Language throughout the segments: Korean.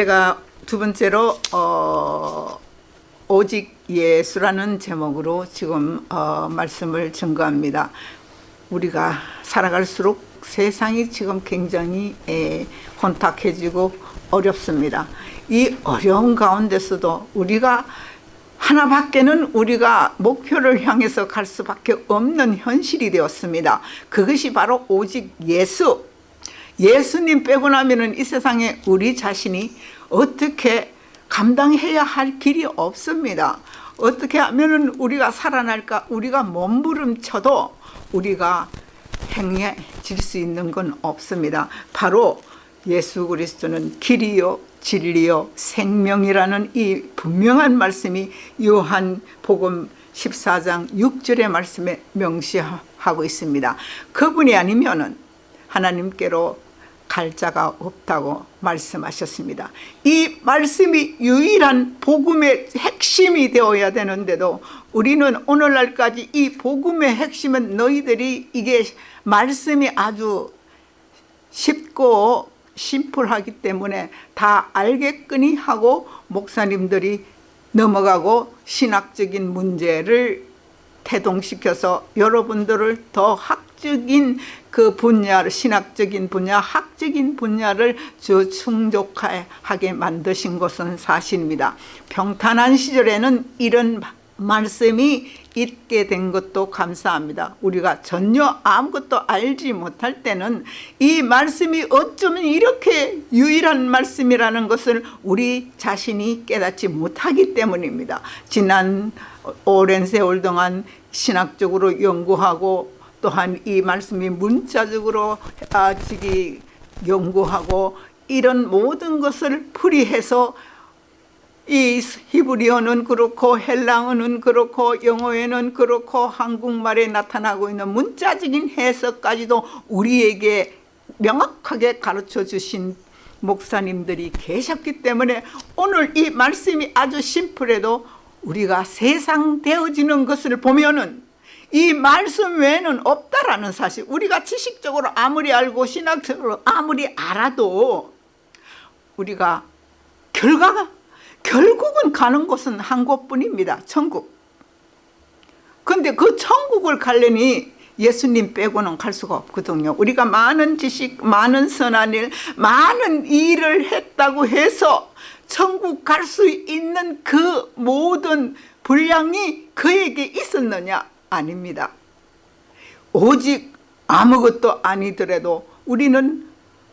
제가 두 번째로 어, 오직 예수라는 제목으로 지금 어, 말씀을 증거합니다. 우리가 살아갈수록 세상이 지금 굉장히 에, 혼탁해지고 어렵습니다. 이 어려운 가운데서도 우리가 하나밖에는 우리가 목표를 향해서 갈 수밖에 없는 현실이 되었습니다. 그것이 바로 오직 예수. 예수님 빼고 나면 이 세상에 우리 자신이 어떻게 감당해야 할 길이 없습니다. 어떻게 하면 우리가 살아날까? 우리가 몸부림쳐도 우리가 행해질 수 있는 건 없습니다. 바로 예수 그리스도는 길이요 진리요 생명이라는 이 분명한 말씀이 요한 복음 14장 6절의 말씀에 명시하고 있습니다. 그분이 아니면은 하나님께로 갈 자가 없다고 말씀하셨습니다. 이 말씀이 유일한 복음의 핵심이 되어야 되는데도 우리는 오늘날까지 이 복음의 핵심은 너희들이 이게 말씀이 아주 쉽고 심플하기 때문에 다 알겠거니 하고 목사님들이 넘어가고 신학적인 문제를 태동시켜서 여러분들을 더 학 적인 그 분야를 신학적인 분야, 학적인 분야를 저 충족하게 만드신 것은 사실입니다. 평탄한 시절에는 이런 말씀이 있게 된 것도 감사합니다. 우리가 전혀 아무것도 알지 못할 때는 이 말씀이 어쩌면 이렇게 유일한 말씀이라는 것을 우리 자신이 깨닫지 못하기 때문입니다. 지난 오랜 세월 동안 신학적으로 연구하고 또한 이 말씀이 문자적으로 아, 연구하고 이런 모든 것을 풀이해서 이 히브리어는 그렇고 헬랑어는 그렇고 영어에는 그렇고 한국말에 나타나고 있는 문자적인 해석까지도 우리에게 명확하게 가르쳐 주신 목사님들이 계셨기 때문에 오늘 이 말씀이 아주 심플해도 우리가 세상 되어지는 것을 보면은 이 말씀 외에는 없다라는 사실 우리가 지식적으로 아무리 알고 신학적으로 아무리 알아도 우리가 결과가 결국은 가는 곳은 한 곳뿐입니다. 천국. 근데 그 천국을 가려니 예수님 빼고는 갈 수가 없거든요. 우리가 많은 지식, 많은 선한 일, 많은 일을 했다고 해서 천국 갈 수 있는 그 모든 분량이 그에게 있었느냐? 아닙니다. 오직 아무것도 아니더라도 우리는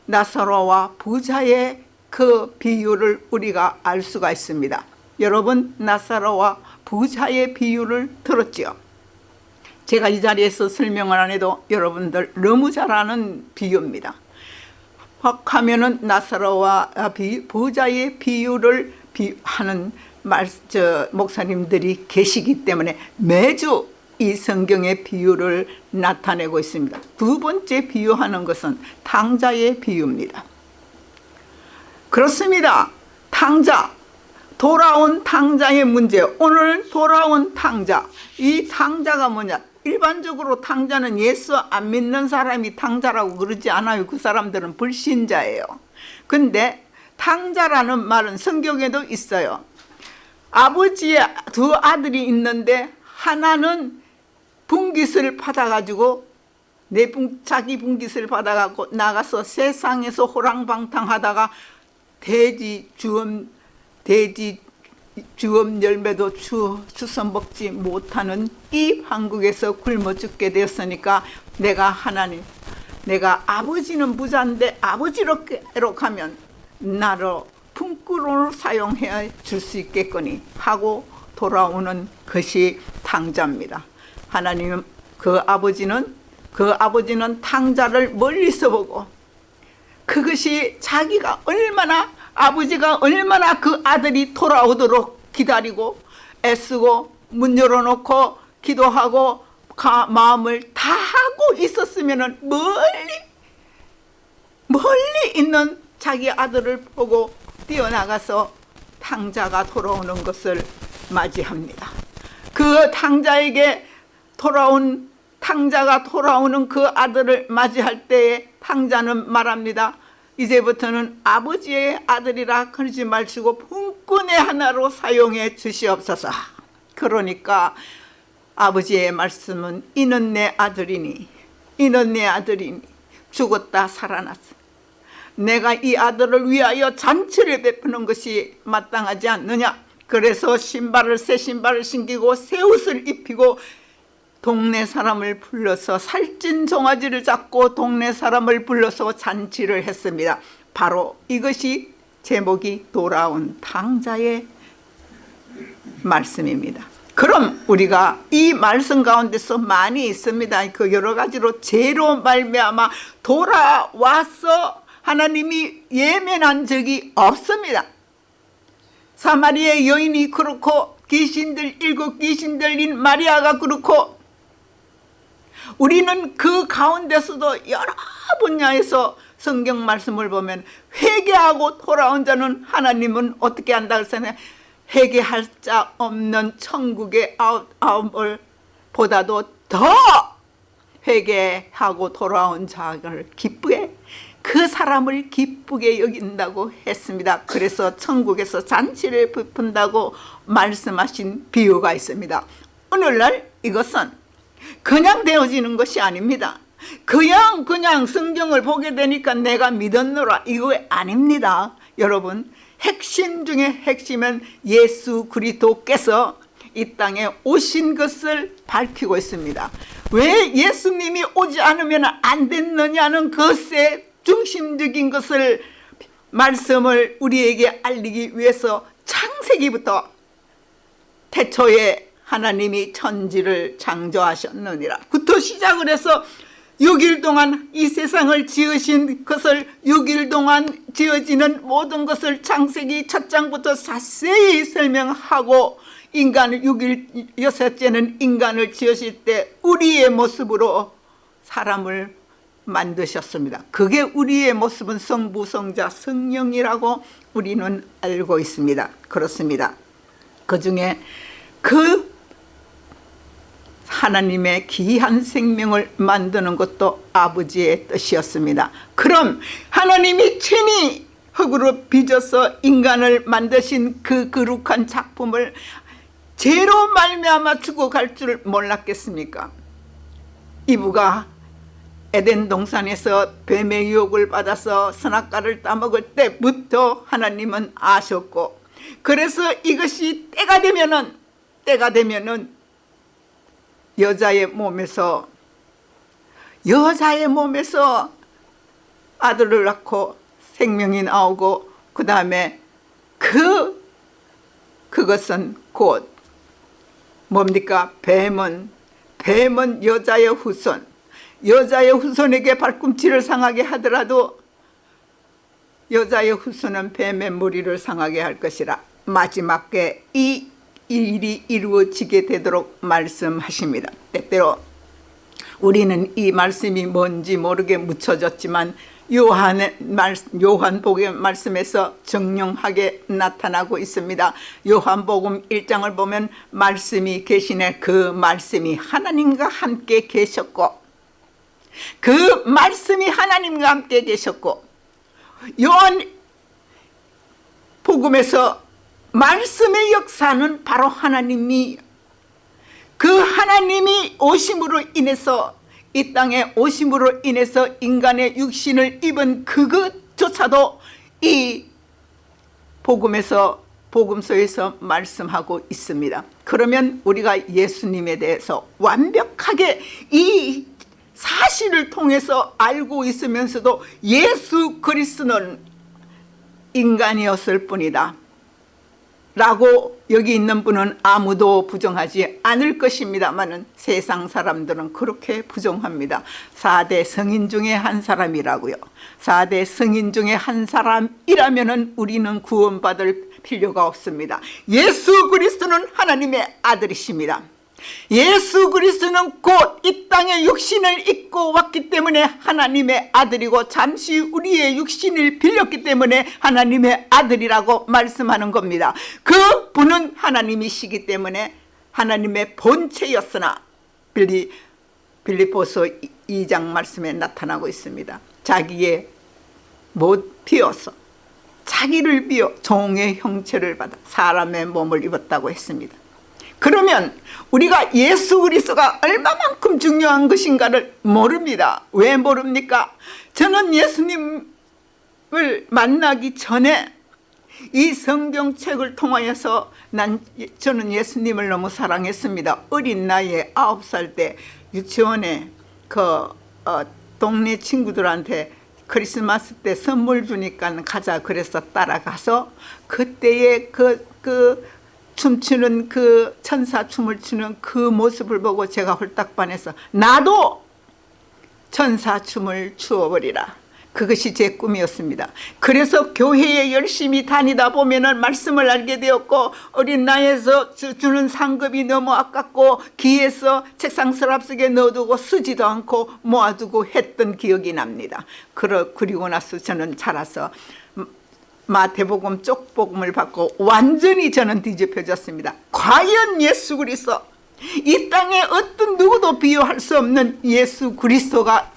나사로와 부자의 그 비유를 우리가 알 수가 있습니다. 여러분 나사로와 부자의 비유를 들었죠. 제가 이 자리에서 설명을 안 해도 여러분들 너무 잘 아는 비유입니다. 하면은 나사로와 부자의 비유를 하는 말, 저, 목사님들이 계시기 때문에 매주 이 성경의 비유를 나타내고 있습니다. 두 번째 비유하는 것은 탕자의 비유입니다. 그렇습니다. 탕자 돌아온 탕자의 문제 오늘 돌아온 탕자 이 탕자가 뭐냐 일반적으로 탕자는 예수 안 믿는 사람이 탕자라고 그러지 않아요 그 사람들은 불신자예요 근데 탕자라는 말은 성경에도 있어요 아버지의 두 아들이 있는데 하나는 분깃을 받아가지고 내 분, 자기 분깃을 받아가고 나가서 세상에서 호랑방탕하다가 돼지 주엄 돼지 주엄 열매도 주, 주선 먹지 못하는 이 한국에서 굶어 죽게 되었으니까 내가 하나님 내가 아버지는 부자인데 아버지로 가면 나를 품꾼으로 사용해 줄 수 있겠거니 하고 돌아오는 것이 탕자입니다 하나님 그 아버지는 그 아버지는 탕자를 멀리서 보고 그것이 자기가 얼마나 아버지가 얼마나 그 아들이 돌아오도록 기다리고 애쓰고 문 열어놓고 기도하고 마음을 다 하고 있었으면 멀리 멀리 있는 자기 아들을 보고 뛰어나가서 탕자가 돌아오는 것을 맞이합니다. 그 탕자에게 돌아온 탕자가 돌아오는 그 아들을 맞이할 때에 탕자는 말합니다. 이제부터는 아버지의 아들이라 그러지 마시고 분꾼의 하나로 사용해 주시옵소서. 그러니까 아버지의 말씀은 이는 내 아들이니 이는 내 아들이니 죽었다 살아났어. 내가 이 아들을 위하여 잔치를 베푸는 것이 마땅하지 않느냐. 그래서 신발을 새 신발을 신기고 새 옷을 입히고 동네 사람을 불러서 살찐 종아지를 잡고 동네 사람을 불러서 잔치를 했습니다. 바로 이것이 제목이 돌아온 탕자의 말씀입니다. 그럼 우리가 이 말씀 가운데서 많이 있습니다. 그 여러 가지로 죄로 말미암아 돌아와서 하나님이 예면한 적이 없습니다. 사마리아 여인이 그렇고 귀신들 일곱 귀신들인 마리아가 그렇고 우리는 그 가운데서도 여러 분야에서 성경 말씀을 보면 회개하고 돌아온 자는 하나님은 어떻게 한다 그랬잖아요. 회개할 자 없는 천국의 아웃아웃을 보다도 더 회개하고 돌아온 자를 기쁘게 그 사람을 기쁘게 여긴다고 했습니다. 그래서 천국에서 잔치를 베푼다고 말씀하신 비유가 있습니다. 오늘날 이것은 그냥 되어지는 것이 아닙니다. 그냥 그냥 성경을 보게 되니까 내가 믿었노라 이거 아닙니다. 여러분 핵심 중에 핵심은 예수 그리스도께서 이 땅에 오신 것을 밝히고 있습니다. 왜 예수님이 오지 않으면 안 됐느냐는 것의 중심적인 것을 말씀을 우리에게 알리기 위해서 창세기부터 태초에 하나님이 천지를 창조하셨느니라 부터 시작을 해서 6일 동안 이 세상을 지으신 것을 6일 동안 지어지는 모든 것을 창세기 첫 장부터 자세히 설명하고 인간을 6일 여섯째는 인간을 지으실 때 우리의 모습으로 사람을 만드셨습니다. 그게 우리의 모습은 성부, 성자, 성령이라고 우리는 알고 있습니다. 그렇습니다. 그 중에 그 하나님의 귀한 생명을 만드는 것도 아버지의 뜻이었습니다. 그럼 하나님이 친히 흙으로 빚어서 인간을 만드신 그 거룩한 작품을 죄로 말미암아 죽어갈 줄 몰랐겠습니까? 이브가 에덴 동산에서 뱀의 유혹을 받아서 선악과를 따먹을 때부터 하나님은 아셨고 그래서 이것이 때가 되면은 때가 되면은 여자의 몸에서 여자의 몸에서 아들을 낳고 생명이 나오고 그 다음에 그 그것은 곧 뭡니까? 뱀은 뱀은 여자의 후손. 여자의 후손에게 발꿈치를 상하게 하더라도 여자의 후손은 뱀의 무리를 상하게 할 것이라. 마지막에 이 일이 이루어지게 되도록 말씀하십니다. 때때로 우리는 이 말씀이 뭔지 모르게 묻혀졌지만 요한의 말, 요한복의 말씀에서 정령하게 나타나고 있습니다. 요한복음 1장을 보면 말씀이 계시네 그 말씀이 하나님과 함께 계셨고 그 말씀이 하나님과 함께 계셨고 요한 복음에서 말씀의 역사는 바로 하나님이 그 하나님이 오심으로 인해서 이 땅에 오심으로 인해서 인간의 육신을 입은 그것조차도 이 복음에서 복음서에서 말씀하고 있습니다. 그러면 우리가 예수님에 대해서 완벽하게 이 사실을 통해서 알고 있으면서도 예수 그리스도는 인간이었을 뿐이다. 라고 여기 있는 분은 아무도 부정하지 않을 것입니다만 세상 사람들은 그렇게 부정합니다. 4대 성인 중에 한 사람이라고요. 4대 성인 중에 한 사람이라면 우리는 구원받을 필요가 없습니다. 예수 그리스도는 하나님의 아들이십니다. 예수 그리스도는 곧 이 땅에 육신을 입고 왔기 때문에 하나님의 아들이고 잠시 우리의 육신을 빌렸기 때문에 하나님의 아들이라고 말씀하는 겁니다. 그 분은 하나님이시기 때문에 하나님의 본체였으나 빌리, 빌리포서 2장 말씀에 나타나고 있습니다. 자기의 못 비어서 자기를 비어 종의 형체를 받아 사람의 몸을 입었다고 했습니다. 그러면 우리가 예수 그리스도가 얼마만큼 중요한 것인가를 모릅니다. 왜 모릅니까? 저는 예수님을 만나기 전에 이 성경책을 통하여서 난 저는 예수님을 너무 사랑했습니다. 어린 나이에 아홉 살 때 유치원에 그 어, 동네 친구들한테 크리스마스 때 선물 주니까 가자 그래서 따라가서 그때의 그, 그 춤추는 그 천사 춤을 추는 그 모습을 보고 제가 홀딱 반해서 나도 천사 춤을 추어버리라. 그것이 제 꿈이었습니다. 그래서 교회에 열심히 다니다 보면 말씀을 알게 되었고 어린 나이에서 주는 상급이 너무 아깝고 기에서 책상 서랍 속에 넣어두고 쓰지도 않고 모아두고 했던 기억이 납니다. 그리고 나서 저는 자라서 마태복음 쪽복음을 받고 완전히 저는 뒤집혀졌습니다. 과연 예수 그리스도 이 땅에 어떤 누구도 비교할 수 없는 예수 그리스도가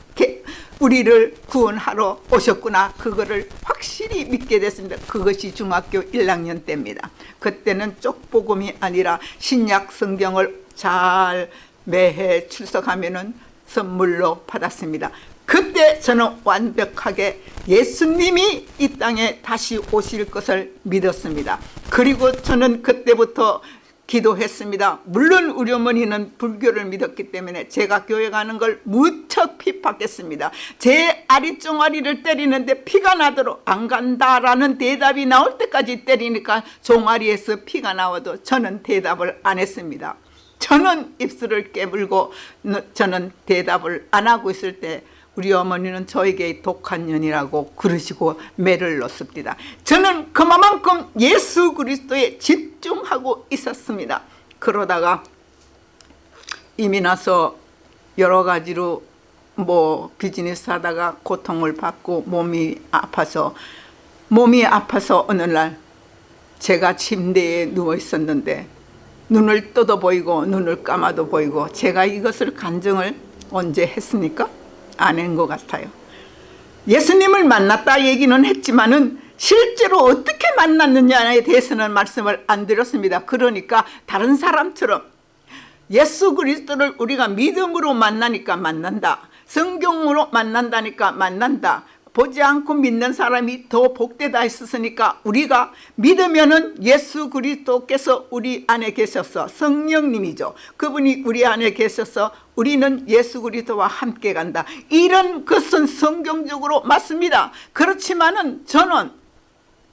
우리를 구원하러 오셨구나. 그거를 확실히 믿게 됐습니다. 그것이 중학교 1학년 때입니다. 그때는 쪽복음이 아니라 신약 성경을 잘 매해 출석하면 은 선물로 받았습니다 그때 저는 완벽하게 예수님이 이 땅에 다시 오실 것을 믿었습니다. 그리고 저는 그때부터 기도했습니다. 물론 우리 어머니는 불교를 믿었기 때문에 제가 교회 가는 걸 무척 핍박했습니다. 제 아리종아리를 때리는데 피가 나도록 안 간다라는 대답이 나올 때까지 때리니까 종아리에서 피가 나와도 저는 대답을 안 했습니다. 저는 입술을 깨물고 저는 대답을 안 하고 있을 때 우리 어머니는 저에게 독한 년이라고 그러시고 매를 넣습니다 저는 그만큼 예수 그리스도에 집중하고 있었습니다 그러다가 이미 나서 여러 가지로 뭐 비즈니스 하다가 고통을 받고 몸이 아파서 몸이 아파서 어느 날 제가 침대에 누워 있었는데 눈을 떠도 보이고 눈을 감아도 보이고 제가 이것을 간증을 언제 했습니까? 아닌 것 같아요. 예수님을 만났다 얘기는 했지만은 실제로 어떻게 만났느냐에 대해서는 말씀을 안 드렸습니다. 그러니까 다른 사람처럼 예수 그리스도를 우리가 믿음으로 만나니까 만난다. 성경으로 만난다니까 만난다 보지 않고 믿는 사람이 더 복되다 했으니까 우리가 믿으면은 예수 그리스도께서 우리 안에 계셔서 성령님이죠. 그분이 우리 안에 계셔서 우리는 예수 그리스도와 함께 간다. 이런 것은 성경적으로 맞습니다. 그렇지만은 저는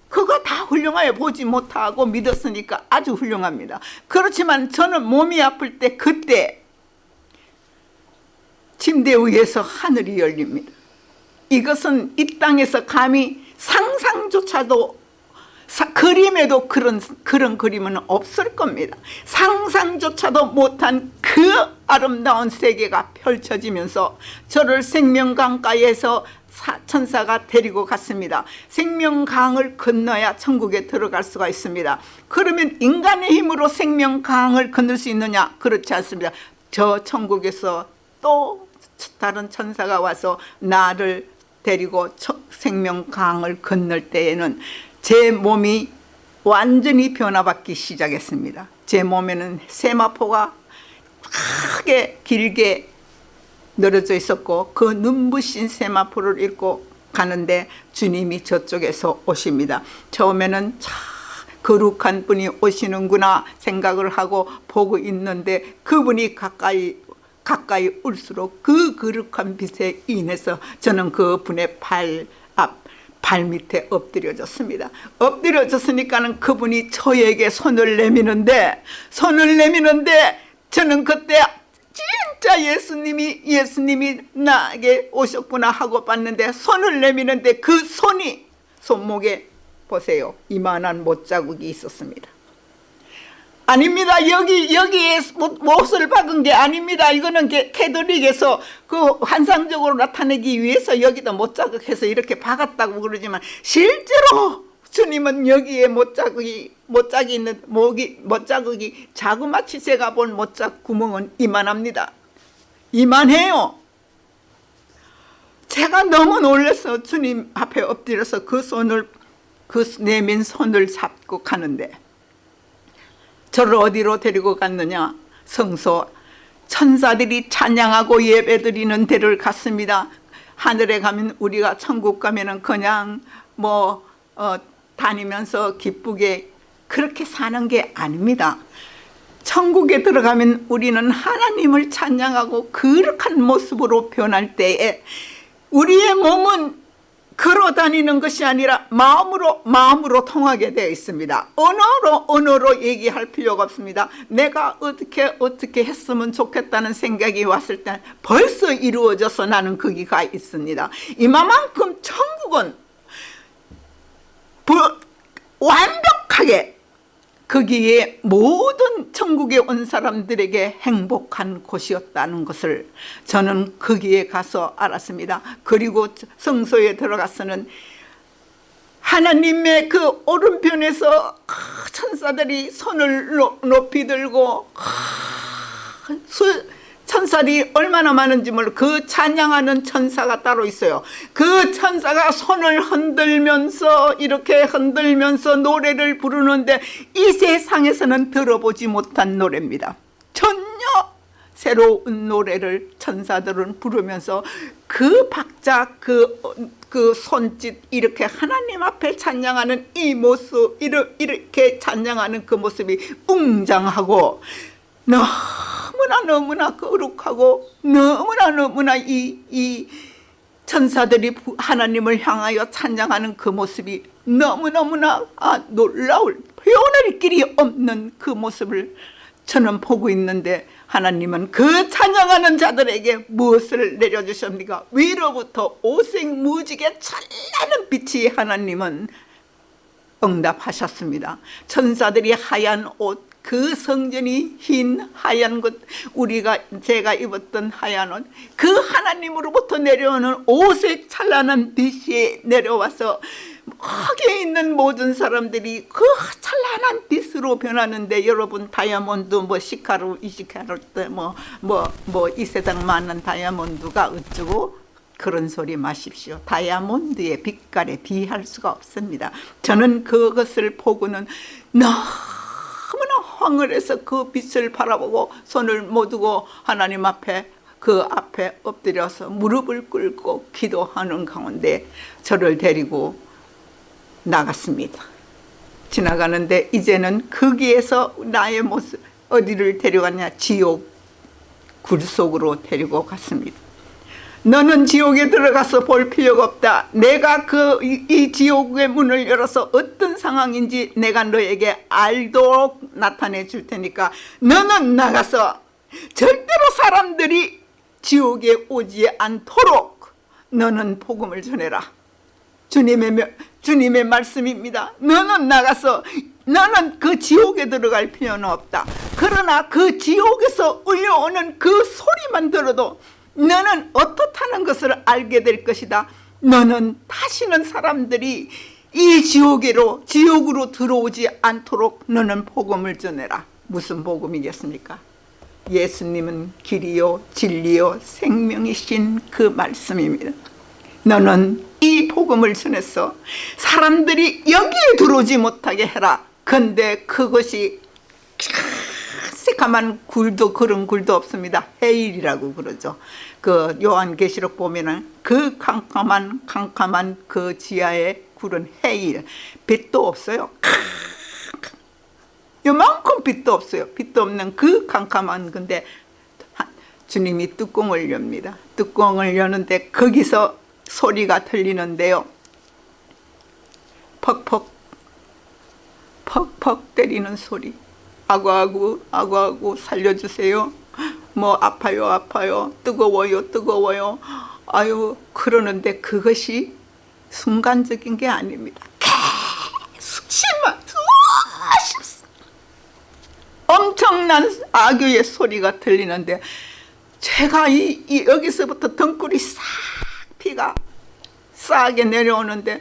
그거 다 훌륭하게 보지 못하고 믿었으니까 아주 훌륭합니다. 그렇지만 저는 몸이 아플 때 그때 침대 위에서 하늘이 열립니다. 이것은 이 땅에서 감히 상상조차도 사, 그림에도 그런 그런 그림은 없을 겁니다. 상상조차도 못한 그 아름다운 세계가 펼쳐지면서 저를 생명강가에서 천사가 데리고 갔습니다. 생명강을 건너야 천국에 들어갈 수가 있습니다. 그러면 인간의 힘으로 생명강을 건널 수 있느냐? 그렇지 않습니다. 저 천국에서 또 다른 천사가 와서 나를 데리고 생명강을 건널 때에는 제 몸이 완전히 변화받기 시작했습니다. 제 몸에는 세마포가 크게 길게 늘어져 있었고 그 눈부신 세마포를 읽고 가는데 주님이 저쪽에서 오십니다. 처음에는 참 거룩한 분이 오시는구나 생각을 하고 보고 있는데 그분이 가까이 가까이 올수록 그 거룩한 빛에 인해서 저는 그 분의 발 앞, 발 밑에 엎드려졌습니다. 엎드려졌으니까는 그분이 저에게 손을 내미는데, 손을 내미는데, 저는 그때 진짜 예수님이, 예수님이 나에게 오셨구나 하고 봤는데, 손을 내미는데 그 손이 손목에 보세요. 이만한 못자국이 있었습니다. 아닙니다. 여기 여기에 못을 박은 게 아닙니다. 이거는 캐도릭에서 그 환상적으로 나타내기 위해서 여기다 못 자극해서 이렇게 박았다고 그러지만 실제로 주님은 여기에 못자국이 못자기 있는 목이 못자국이 자그마치 제가 본 못자 구멍은 이만합니다. 이만해요. 제가 너무 놀라서 주님 앞에 엎드려서 그 손을 그 내민 손을 잡고 가는데 저를 어디로 데리고 갔느냐? 성소 천사들이 찬양하고 예배드리는 데를 갔습니다. 하늘에 가면 우리가 천국 가면은 그냥 뭐 어, 다니면서 기쁘게 그렇게 사는 게 아닙니다. 천국에 들어가면 우리는 하나님을 찬양하고 거룩한 모습으로 변할 때에 우리의 몸은 걸어 다니는 것이 아니라 마음으로 마음으로 통하게 되어 있습니다. 언어로 언어로 얘기할 필요가 없습니다. 내가 어떻게 어떻게 했으면 좋겠다는 생각이 왔을 때 벌써 이루어져서 나는 거기가 있습니다. 이만큼 천국은 부- 완벽하게 거기에 모든 천국에 온 사람들에게 행복한 곳이었다는 것을 저는 거기에 가서 알았습니다. 그리고 성소에 들어가서는 하나님의 그 오른편에서 천사들이 손을 노- 높이 들고 수- 천사들이 얼마나 많은지 몰라. 그 찬양하는 천사가 따로 있어요. 그 천사가 손을 흔들면서 이렇게 흔들면서 노래를 부르는데 이 세상에서는 들어보지 못한 노래입니다. 전혀 새로운 노래를 천사들은 부르면서 그 박자 그, 그 손짓 이렇게 하나님 앞에 찬양하는 이 모습 이렇게 찬양하는 그 모습이 웅장하고 너무나 너무나 거룩하고 너무나 너무나 이, 이 천사들이 부- 하나님을 향하여 찬양하는 그 모습이 너무너무나 아, 놀라울 표현할 길이 없는 그 모습을 저는 보고 있는데 하나님은 그 찬양하는 자들에게 무엇을 내려주십니까? 위로부터 오색무지개 찬란한 빛이 하나님은 응답하셨습니다. 천사들이 하얀 옷, 그 성전이 흰 하얀 것, 우리가 제가 입었던 하얀 옷, 그 하나님으로부터 내려오는 오색 찬란한 빛이 내려와서 거기에 있는 모든 사람들이 그 찬란한 빛으로 변하는데 여러분 다이아몬드 뭐 시카루 이시카루 때뭐뭐 뭐 이 세상 많은 다이아몬드가 어쩌고 그런 소리 마십시오. 다이아몬드의 빛깔에 비할 수가 없습니다. 저는 그것을 보고는 너무 나 황홀해서 그 빛을 바라보고 손을 모두고 하나님 앞에 그 앞에 엎드려서 무릎을 꿇고 기도하는 가운데 저를 데리고 나갔습니다. 지나가는데 이제는 거기에서 나의 모습 어디를 데려갔냐 지옥 굴 속으로 데리고 갔습니다. 너는 지옥에 들어가서 볼 필요가 없다. 내가 그 이 지옥의 문을 열어서 어떤 상황인지 내가 너에게 알도록 나타내 줄 테니까 너는 나가서 절대로 사람들이 지옥에 오지 않도록 너는 복음을 전해라. 주님의 명- 주님의 말씀입니다. 너는 나가서 너는 그 지옥에 들어갈 필요는 없다. 그러나 그 지옥에서 울려오는 그 소리만 들어도 너는 어떻다 는 것을 알게 될 것이다. 너는 다시는 사람들이 이 지옥으로 지옥으로 들어오지 않도록 너는 복음을 전해라. 무슨 복음이겠습니까? 예수님은 길이요 진리요 생명이신 그 말씀입니다. 너는 이 복음을 전해서 사람들이 여기에 들어오지 못하게 해라. 근데 그것이 새까만 굴도 그런 굴도 없습니다. 해일이라고 그러죠. 그 요한계시록 보면은 그 캄캄한 캄캄한 그 지하의 굴은 해일. 빛도 없어요. 요만큼 빛도 없어요. 빛도 없는 그 캄캄한 하- 주님이 뚜껑을 엽니다. 뚜껑을 여는데 거기서 소리가 들리는데요. 퍽퍽 퍽퍽 때리는 소리. 아구아구 아구아구 살려주세요. 뭐 아파요 아파요 뜨거워요 뜨거워요. 아유 그러는데 그것이 순간적인 게 아닙니다. 계속 심한 엄청난 악유의 소리가 들리는데 제가 이, 이 여기서부터 등골이 싹 피가 싸게 내려오는데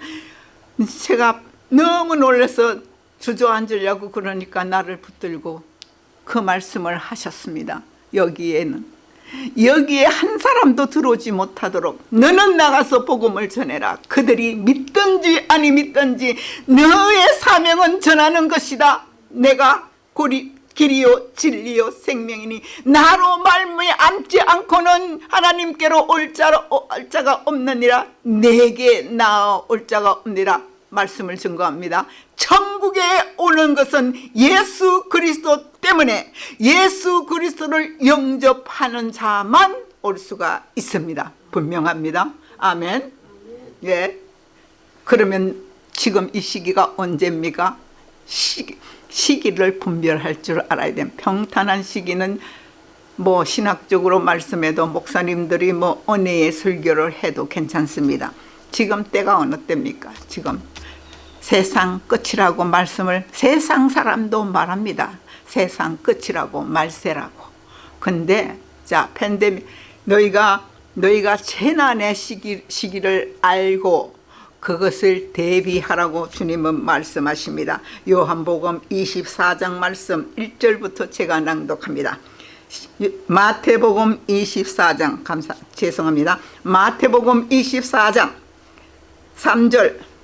제가 너무 놀라서 주저앉으려고 그러니까 나를 붙들고 그 말씀을 하셨습니다. 여기에는. 여기에 한 사람도 들어오지 못하도록 너는 나가서 복음을 전해라. 그들이 믿든지 아니 믿든지 너의 사명은 전하는 것이다. 내가 고리 길이요 진리요 생명이니 나로 말미에 앉지 않고는 하나님께로 올올 자가 없느니라. 내게 나올 자가 없느니라 말씀을 증거합니다. 천국에 오는 것은 예수 그리스도 때문에 예수 그리스도를 영접하는 자만 올 수가 있습니다. 분명합니다. 아멘. 예. 그러면 지금 이 시기가 언제입니까? 시기, 시기를 분별할 줄 알아야 돼요. 평탄한 시기는 뭐 신학적으로 말씀해도 목사님들이 뭐 은혜의 설교를 해도 괜찮습니다. 지금 때가 어느 때입니까? 지금 세상 끝이라고 말씀을 세상 사람도 말합니다. 세상 끝이라고 말세라고. 근데 자 팬데믹 너희가 너희가 재난의 시기, 시기를 알고 그것을 대비하라고 주님은 말씀하십니다. 요한복음 24장 말씀 1절부터 제가 낭독합니다. 마태복음 24장 감사 죄송합니다. 마태복음 24장 3절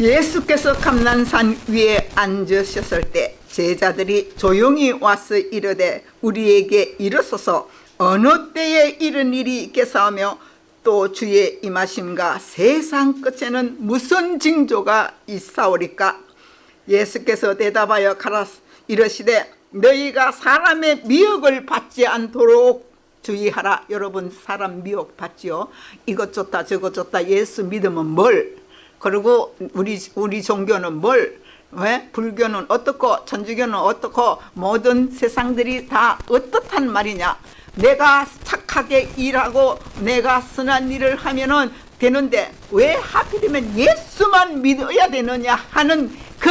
예수께서 감난산 위에 앉으셨을 때 제자들이 조용히 와서 이르되 우리에게 일어서서 어느 때에 이런 일이 있겠사오며 또 주의 임하심과 세상 끝에는 무슨 징조가 있사오리까? 예수께서 대답하여 가라 이르시되 너희가 사람의 미혹을 받지 않도록 주의하라. 여러분 사람 미혹 받지요? 이것 좋다 저것 좋다 예수 믿으면 뭘 그리고 우리 우리 종교는 뭘 왜? 불교는 어떻고 천주교는 어떻고 모든 세상들이 다 어떻단 말이냐? 내가 착하게 일하고 내가 선한 일을 하면은 되는데 왜 하필이면 예수만 믿어야 되느냐 하는 그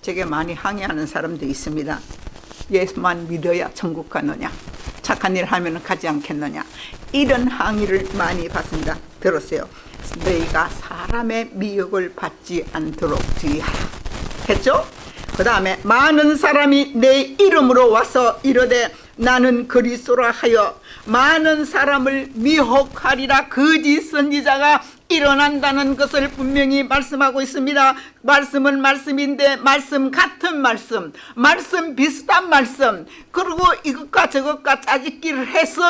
제게 많이 항의하는 사람도 있습니다. 예수만 믿어야 천국 가느냐? 착한 일 하면 가지 않겠느냐? 이런 항의를 많이 받습니다 들었어요. 너희가 사람의 미혹을 받지 않도록 주의하라. 했죠? 그 다음에 많은 사람이 내 이름으로 와서 이르되 나는 그리스도라 하여 많은 사람을 미혹하리라. 거짓 선지자가 일어난다는 것을 분명히 말씀하고 있습니다. 말씀은 말씀인데 말씀 같은 말씀 말씀 비슷한 말씀 그리고 이것과 저것과 짜집기를 해서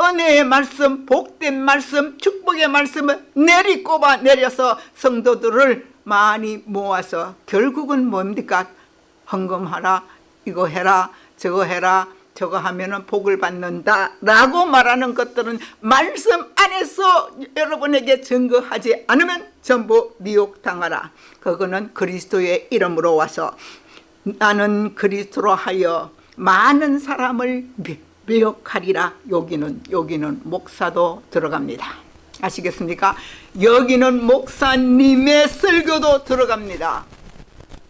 은혜의 말씀 복된 말씀 축복의 말씀을 내리꼽아 내려서 성도들을 많이 모아서 결국은 뭡니까? 헌금하라 이거 해라 저거 해라 저거 하면은 복을 받는다 라고 말하는 것들은 말씀 안에서 여러분에게 증거하지 않으면 전부 미혹당하라. 그거는 그리스도의 이름으로 와서 나는 그리스도로 하여 많은 사람을 미혹하리라. 여기는 여기는 목사도 들어갑니다. 아시겠습니까? 여기는 목사님의 설교도 들어갑니다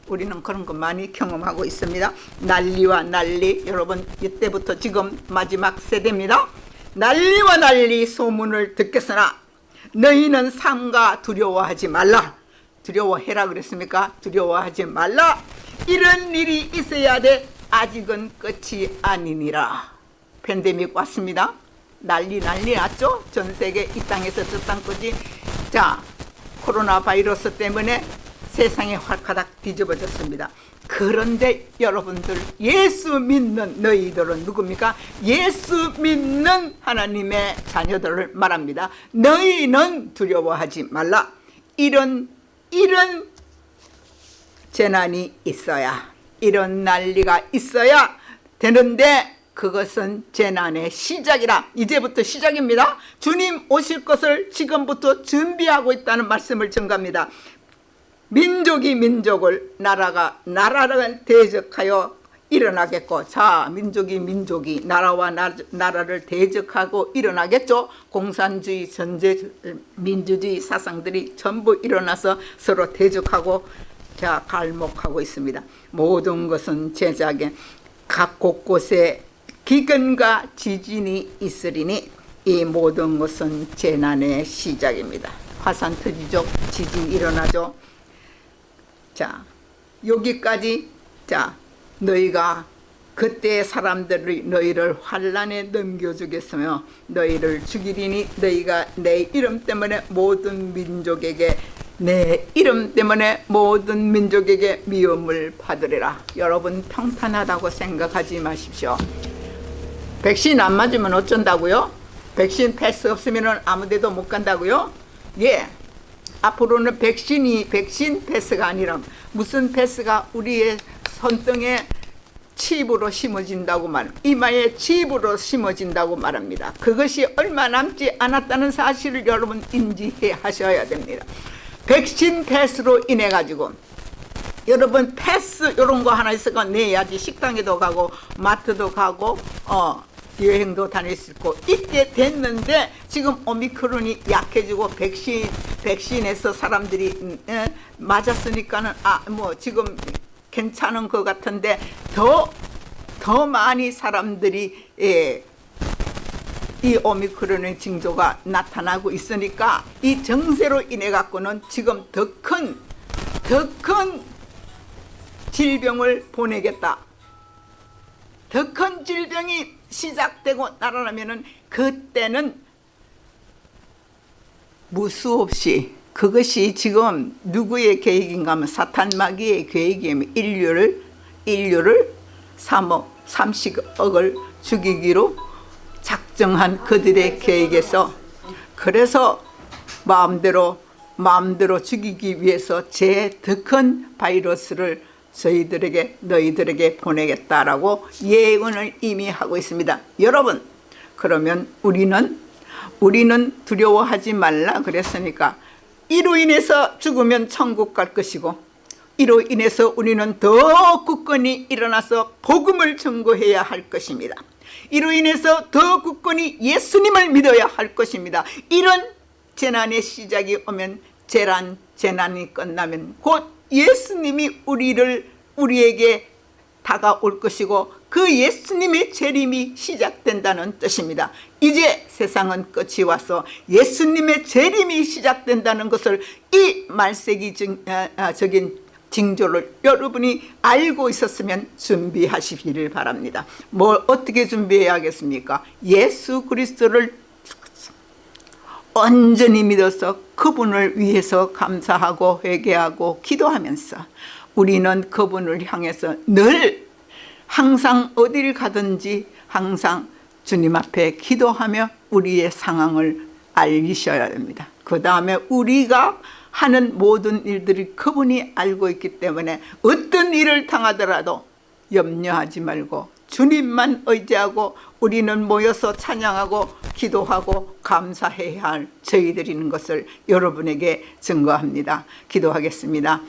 우리는 그런 거 많이 경험하고 있습니다. 난리와 난리. 여러분 이때부터 지금 마지막 세대입니다. 난리와 난리 소문을 듣겠으나 너희는 삼가 두려워하지 말라. 두려워해라 그랬습니까? 두려워하지 말라. 이런 일이 있어야 돼. 아직은 끝이 아니니라. 팬데믹 왔습니다. 난리 난리 났죠? 전 세계 이 땅에서 저 땅까지. 자 코로나 바이러스 때문에 세상이 활가닥 뒤집어졌습니다. 그런데 여러분들 예수 믿는 너희들은 누굽니까? 예수 믿는 하나님의 자녀들을 말합니다. 너희는 두려워하지 말라. 이런 이런 재난이 있어야 이런 난리가 있어야 되는데 그것은 재난의 시작이라 이제부터 시작입니다. 주님 오실 것을 지금부터 준비하고 있다는 말씀을 전갑니다. 민족이 민족을 나라가 나라를 대적하여 일어나겠고 자 민족이 민족이 나라와 나, 나라를 대적하고 일어나겠죠. 공산주의 전제 민주주의 사상들이 전부 일어나서 서로 대적하고 자 갈목하고 있습니다. 모든 것은 제작에 각 곳곳에 기근과 지진이 있으리니 이 모든 것은 재난의 시작입니다. 화산 터지죠. 지진 일어나죠 자 여기까지 자 너희가 그때 사람들이 너희를 환란에 넘겨주겠으며 너희를 죽이리니 너희가 내 이름 때문에 모든 민족에게 내 이름 때문에 모든 민족에게 미움을 받으리라 여러분 평탄하다고 생각하지 마십시오 백신 안 맞으면 어쩐다고요? 백신 패스 없으면 아무 데도 못 간다고요? 예 앞으로는 백신이 백신 패스가 아니라 무슨 패스가 우리의 손등에 칩으로 심어진다고 말, 이마에 칩으로 심어진다고 말합니다. 그것이 얼마 남지 않았다는 사실을 여러분 인지해 하셔야 됩니다. 백신 패스로 인해 가지고 여러분 패스 이런 거 하나 있어가 내야지 식당에도 가고 마트도 가고 어 여행도 수 있고 있게 됐는데 지금 오미크론이 약해지고 백신 백신에서 사람들이 음, 에, 맞았으니까는 아 뭐 지금 괜찮은 것 같은데 더더 많이 사람들이 예, 이 오미크론의 징조가 나타나고 있으니까 이 정세로 인해 갖고는 지금 더 큰 더 큰 질병을 보내겠다. 더 큰 질병이 시작되고 날아나면은 그때는 무수 없이 그것이 지금 누구의 계획인가 하면 사탄 마귀의 계획이면 인류를 인류를 3억 30억을 죽이기로 작정한 그들의 계획에서 그래서 마음대로 마음대로 죽이기 위해서 제더큰 바이러스를 저희들에게 너희들에게 보내겠다라고 예언을 이미 하고 있습니다. 여러분 그러면 우리는 우리는 두려워하지 말라 그랬으니까 이로 인해서 죽으면 천국 갈 것이고 이로 인해서 우리는 더 굳건히 일어나서 복음을 전거해야 할 것입니다. 이로 인해서 더 굳건히 예수님을 믿어야 할 것입니다. 이런 재난의 시작이 오면 재난, 재난이 끝나면 곧 예수님이 우리를 우리에게 다가올 것이고 그 예수님의 재림이 시작된다는 뜻입니다. 이제 세상은 끝이 와서 예수님의 재림이 시작된다는 것을 이 말세기적인 징조를 여러분이 알고 있었으면 준비하시기를 바랍니다. 뭘 어떻게 준비해야겠습니까? 예수 그리스도를 온전히 믿어서 그분을 위해서 감사하고 회개하고 기도하면서 우리는 그분을 향해서 늘 항상 어디를 가든지 항상 주님 앞에 기도하며 우리의 상황을 알리셔야 됩니다. 그 다음에 우리가 하는 모든 일들이 그분이 알고 있기 때문에 어떤 일을 당하더라도 염려하지 말고 주님만 의지하고 우리는 모여서 찬양하고 기도하고 감사해야 할 저희들이는 것을 여러분에게 증거합니다. 기도하겠습니다.